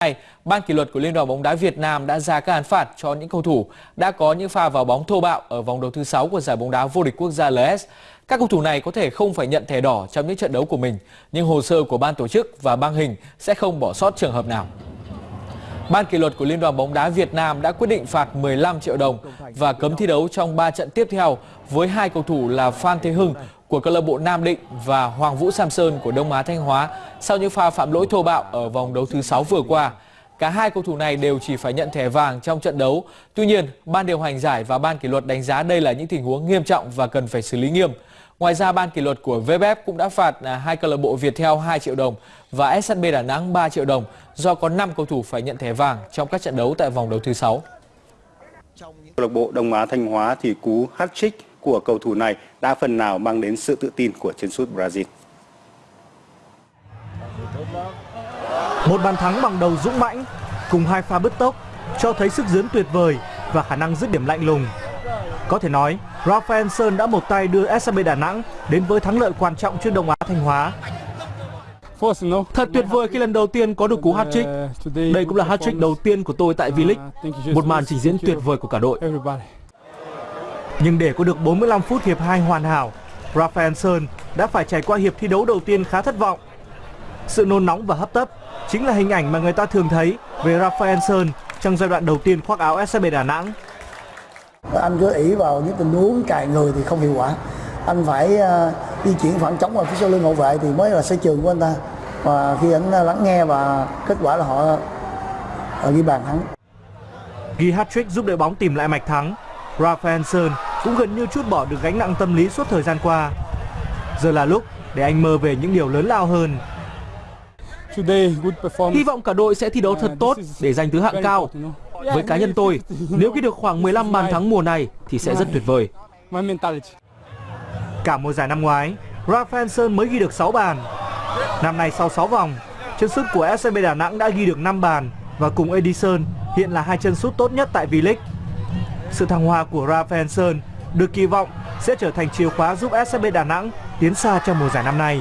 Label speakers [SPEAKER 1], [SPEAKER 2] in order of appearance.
[SPEAKER 1] này, Ban kỷ luật của Liên đoàn bóng đá Việt Nam đã ra các án phạt cho những cầu thủ đã có những pha vào bóng thô bạo ở vòng đấu thứ 6 của giải bóng đá vô địch quốc gia LS. Các cầu thủ này có thể không phải nhận thẻ đỏ trong những trận đấu của mình, nhưng hồ sơ của ban tổ chức và băng hình sẽ không bỏ sót trường hợp nào. Ban kỷ luật của Liên đoàn bóng đá Việt Nam đã quyết định phạt 15 triệu đồng và cấm thi đấu trong 3 trận tiếp theo với hai cầu thủ là Phan Thế Hưng của câu lạc bộ Nam Định và Hoàng Vũ Sam Sơn của Đông Á Thanh Hóa sau những pha phạm lỗi thô bạo ở vòng đấu thứ 6 vừa qua. Cả hai cầu thủ này đều chỉ phải nhận thẻ vàng trong trận đấu. Tuy nhiên, ban điều hành giải và ban kỷ luật đánh giá đây là những tình huống nghiêm trọng và cần phải xử lý nghiêm. Ngoài ra, ban kỷ luật của VFF cũng đã phạt à, hai câu lạc bộ Viettel 2 triệu đồng và SHB Đà Nẵng 3 triệu đồng do có 5 cầu thủ phải nhận thẻ vàng trong các trận đấu tại vòng đấu thứ 6.
[SPEAKER 2] Câu lạc bộ Đông Á Thanh Hóa thì cú hat-trick của cầu thủ này đã phần nào mang đến sự tự tin của chiến sút Brazil.
[SPEAKER 3] Một bàn thắng bằng đầu dũng mãnh cùng hai pha bứt tốc cho thấy sức dướn tuyệt vời và khả năng dứt điểm lạnh lùng. Có thể nói, Rafael Sơn đã một tay đưa SCB Đà Nẵng đến với thắng lợi quan trọng trước Đông Á Thanh Hóa. Thật tuyệt vời khi lần đầu tiên có được cú hat-trick. Đây cũng là hat-trick đầu tiên của tôi tại V-League. Một màn trình diễn tuyệt vời của cả đội. Nhưng để có được 45 phút hiệp 2 hoàn hảo, Rafael Sơn đã phải trải qua hiệp thi đấu đầu tiên khá thất vọng. Sự nôn nóng và hấp tấp chính là hình ảnh mà người ta thường thấy về Rafael Sơn trong giai đoạn đầu tiên khoác áo SCB Đà Nẵng.
[SPEAKER 4] Anh cứ ỷ vào những tình huống cài người thì không hiệu quả. Anh phải uh, di chuyển phản chống vào phía sau lưng hậu vệ thì mới là sở trường của anh ta. Và khi anh lắng nghe và kết quả là họ uh, ghi bàn thắng.
[SPEAKER 3] Ghi hat-trick giúp đội bóng tìm lại mạch thắng. Rafael Sơn cũng gần như chút bỏ được gánh nặng tâm lý suốt thời gian qua. Giờ là lúc để anh mơ về những điều lớn lao hơn. Hy vọng cả đội sẽ thi đấu thật tốt để giành thứ hạng cao. Với cá nhân tôi, nếu ghi được khoảng 15 bàn thắng mùa này thì sẽ rất tuyệt vời. Cả mùa giải năm ngoái, Rafael Sơn mới ghi được 6 bàn. Năm nay sau 6 vòng, chân sút của SCB Đà Nẵng đã ghi được 5 bàn và cùng Edison hiện là hai chân sút tốt nhất tại V-League. Sự thăng hoa của Rafael Sơn được kỳ vọng sẽ trở thành chìa khóa giúp SCB Đà Nẵng tiến xa trong mùa giải năm nay.